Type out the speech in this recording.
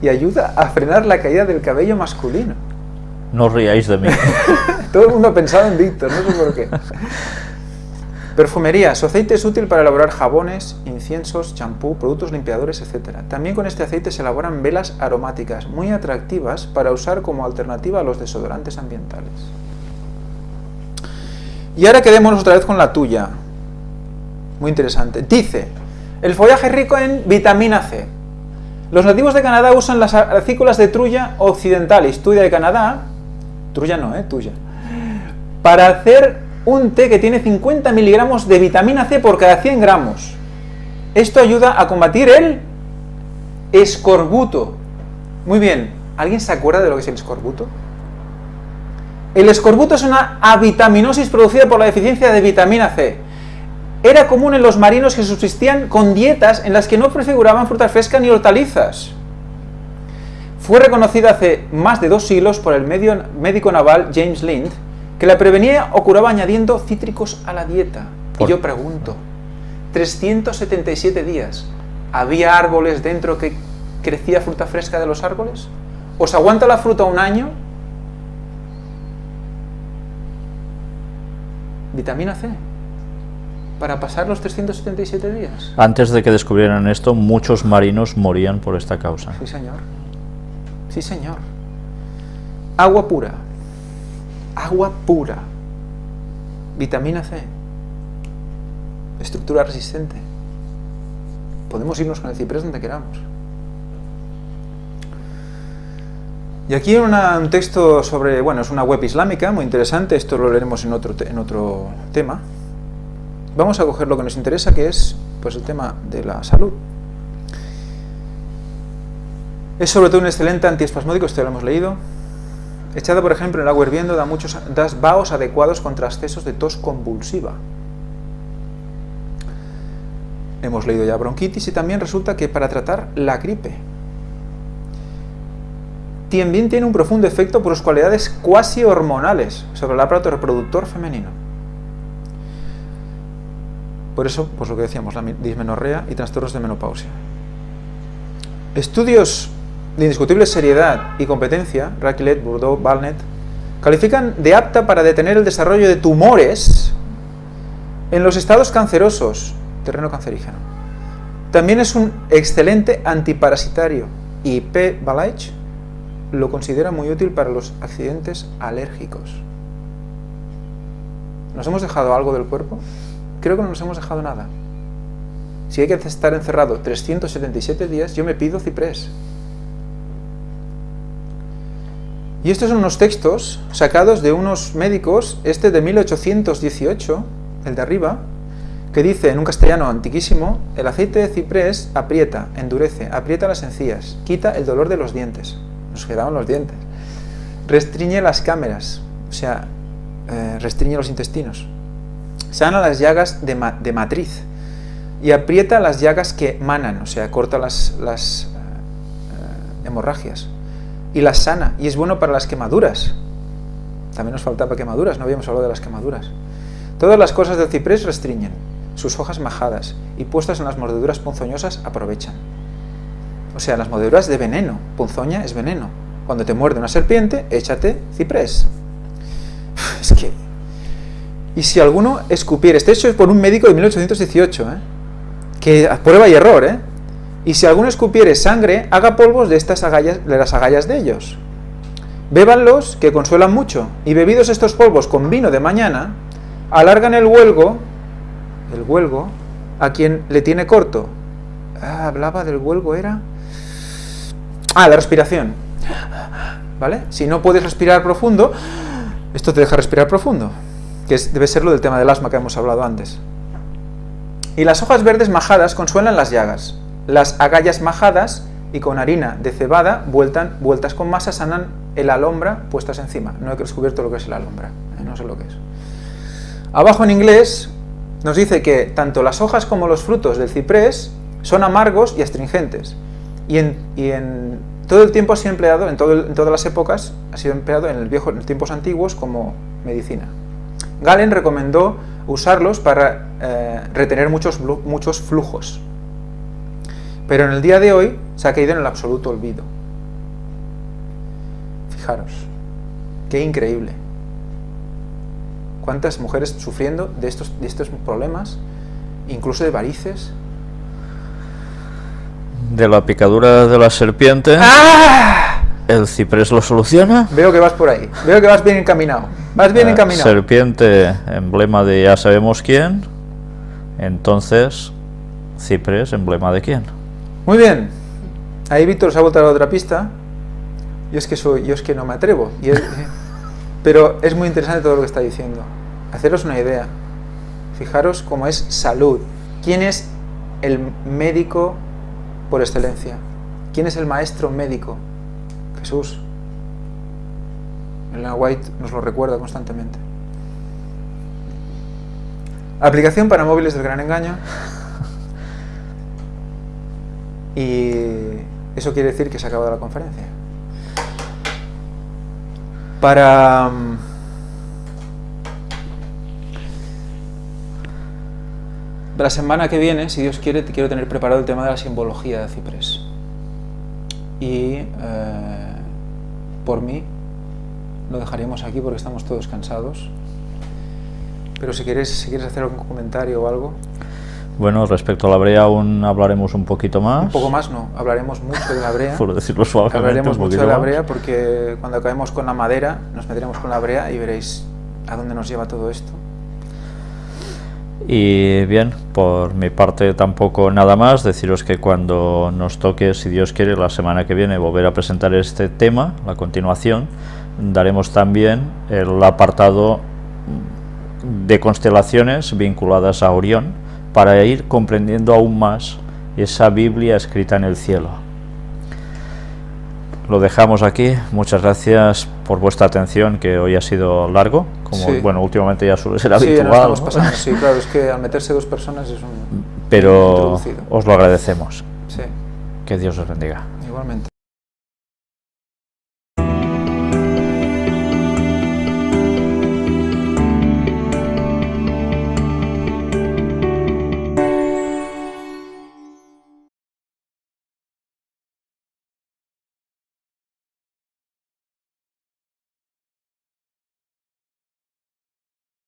y ayuda a frenar la caída del cabello masculino. No os riáis de mí. Todo el mundo ha pensado en Víctor, no sé por qué. Perfumería. Su aceite es útil para elaborar jabones, inciensos, champú, productos limpiadores, etc. También con este aceite se elaboran velas aromáticas muy atractivas para usar como alternativa a los desodorantes ambientales. Y ahora quedémonos otra vez con la tuya. Muy interesante. Dice, el follaje es rico en vitamina C. Los nativos de Canadá usan las acículas de trulla occidentalis, tuya de Canadá, trulla no, eh, tuya, para hacer un té que tiene 50 miligramos de vitamina C por cada 100 gramos. Esto ayuda a combatir el escorbuto. Muy bien, ¿alguien se acuerda de lo que es el escorbuto? El escorbuto es una avitaminosis producida por la deficiencia de vitamina C. Era común en los marinos que subsistían con dietas en las que no prefiguraban fruta fresca ni hortalizas. Fue reconocida hace más de dos siglos por el médico naval James Lind, que la prevenía o curaba añadiendo cítricos a la dieta. Y yo pregunto, 377 días, ¿había árboles dentro que crecía fruta fresca de los árboles? ¿Os aguanta la fruta un año? Vitamina C. Para pasar los 377 días. Antes de que descubrieran esto, muchos marinos morían por esta causa. Sí, señor. Sí, señor. Agua pura. Agua pura. Vitamina C. Estructura resistente. Podemos irnos con el ciprés donde queramos. Y aquí un texto sobre, bueno, es una web islámica muy interesante, esto lo leeremos en otro, en otro tema. Vamos a coger lo que nos interesa, que es pues, el tema de la salud. Es sobre todo un excelente antiespasmódico, esto lo hemos leído. Echada, por ejemplo, en el agua hirviendo da muchos da vaos adecuados contra excesos de tos convulsiva. Hemos leído ya bronquitis y también resulta que para tratar la gripe, también tiene un profundo efecto por sus cualidades cuasi hormonales sobre el aparato reproductor femenino. Por eso, pues lo que decíamos, la dismenorrea y trastornos de menopausia. Estudios de indiscutible seriedad y competencia, Racklet, Bourdeau, Balnet, califican de apta para detener el desarrollo de tumores en los estados cancerosos, terreno cancerígeno. También es un excelente antiparasitario y P. Balaich lo considera muy útil para los accidentes alérgicos. ¿Nos hemos dejado algo del cuerpo? Creo que no nos hemos dejado nada. Si hay que estar encerrado 377 días, yo me pido ciprés. Y estos son unos textos sacados de unos médicos, este de 1818, el de arriba, que dice en un castellano antiquísimo, el aceite de ciprés aprieta, endurece, aprieta las encías, quita el dolor de los dientes nos quedaban los dientes. Restriñe las cámaras, o sea, eh, restriñe los intestinos. Sana las llagas de, matriz y aprieta las llagas que manan, o sea, corta las, eh, hemorragias y las sana, y es bueno para las quemaduras. También nos faltaba quemaduras, no habíamos hablado de las quemaduras. Todas las cosas del ciprés restriñen, sus hojas majadas y puestas en las mordeduras ponzoñosas aprovechan. O sea, las mordeduras de veneno. Punzoña es veneno. Cuando te muerde una serpiente, échate ciprés. Y si alguno escupiere, este hecho es por un médico de 1818, ¿eh? que prueba y error, ¿eh? Y si alguno escupiere sangre, haga polvos de estas agallas, de las agallas de ellos. Bébanlos, que consuelan mucho, y bebidos estos polvos con vino de mañana, alargan el huelgo, el huelgo, a quien le tiene corto. Ah, hablaba del huelgo, ¿era? Ah, la respiración. ¿Vale? Si no puedes respirar profundo, esto te deja respirar profundo, que debe ser lo del tema del asma que hemos hablado antes. Y las hojas verdes majadas consuelan las llagas. Las agallas majadas y con harina de cebada vueltas con masa sanan el alombra puestas encima. No he descubierto lo que es el alombra, ¿eh? no sé lo que es. Abajo en inglés nos dice que tanto las hojas como los frutos del ciprés son amargos y astringentes y en, todo el tiempo ha sido empleado, en, todas las épocas, ha sido empleado en, el viejo, en tiempos antiguos como medicina. Galen recomendó usarlos para eh, retener muchos, muchos flujos, pero en el día de hoy se ha caído en el absoluto olvido. Fijaros, qué increíble. ¿Cuántas mujeres sufriendo de estos, de estos problemas, incluso de varices? De la picadura de la serpiente, ¡Ah! el ciprés lo soluciona. Veo que vas por ahí, veo que vas bien encaminado. Vas bien Eh, encaminado. serpiente, emblema de ya sabemos quién. Entonces, ciprés, emblema de quién. Muy bien. Ahí Víctor se ha vuelto a la otra pista. Yo es que soy, yo es que no me atrevo. Y es- pero es muy interesante todo lo que está diciendo. Haceros una idea. Fijaros cómo es salud. ¿Quién es el médico por excelencia? ¿Quién es el maestro médico? Jesús. Elena White nos lo recuerda constantemente. Aplicación para móviles del gran engaño. Y eso quiere decir que se ha acabado la conferencia. Para... mm, La semana que viene, si Dios quiere, te quiero tener preparado el tema de la simbología de Ciprés. Y eh, por mí lo dejaremos aquí porque estamos todos cansados. Pero si quieres, si quieres hacer algún comentario o algo, Bueno, respecto a la brea aún hablaremos un poquito más. un poco más no, hablaremos mucho de la brea. Por decirlo suavemente. Hablaremos un mucho de la brea porque cuando acabemos con la madera nos meteremos con la brea y veréis a dónde nos lleva todo esto. Y bien, por mi parte tampoco nada más, deciros que cuando nos toque, si Dios quiere, la semana que viene volver a presentar este tema, la continuación, daremos también el apartado de constelaciones vinculadas a Orión para ir comprendiendo aún más esa Biblia escrita en el cielo. Lo dejamos aquí. Muchas gracias por vuestra atención, que hoy ha sido largo, como Sí. bueno, últimamente ya suele ser Sí, habitual. Sí, claro, es que al meterse dos personas es un... Pero os lo agradecemos. Sí, Que Dios os bendiga. igualmente.